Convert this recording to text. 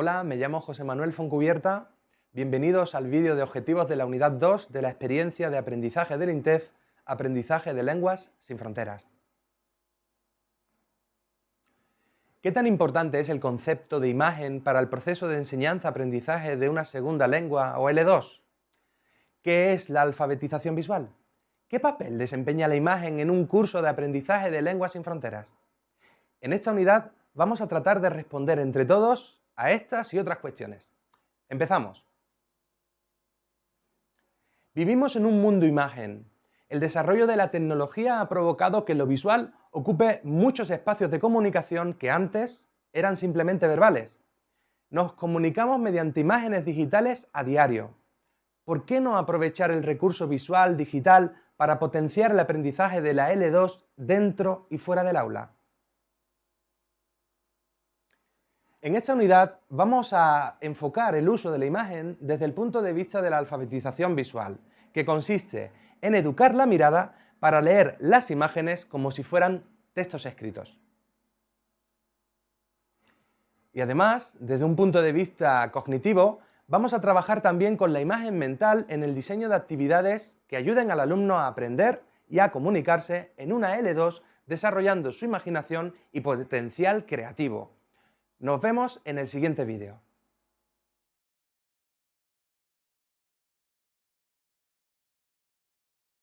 Hola, me llamo José Manuel Foncubierta. Bienvenidos al vídeo de objetivos de la unidad 2 de la experiencia de aprendizaje del INTEF, Aprendizaje de Lenguas sin Fronteras. ¿Qué tan importante es el concepto de imagen para el proceso de enseñanza-aprendizaje de una segunda lengua o L2? ¿Qué es la alfabetización visual? ¿Qué papel desempeña la imagen en un curso de aprendizaje de lenguas sin fronteras? En esta unidad vamos a tratar de responder entre todos a estas y otras cuestiones. Empezamos. Vivimos en un mundo imagen. El desarrollo de la tecnología ha provocado que lo visual ocupe muchos espacios de comunicación que antes eran simplemente verbales. Nos comunicamos mediante imágenes digitales a diario. ¿Por qué no aprovechar el recurso visual digital para potenciar el aprendizaje de la L2 dentro y fuera del aula? En esta unidad vamos a enfocar el uso de la imagen desde el punto de vista de la alfabetización visual, que consiste en educar la mirada para leer las imágenes como si fueran textos escritos. Y además, desde un punto de vista cognitivo, vamos a trabajar también con la imagen mental en el diseño de actividades que ayuden al alumno a aprender y a comunicarse en una L2 desarrollando su imaginación y potencial creativo. Nos vemos en el siguiente vídeo.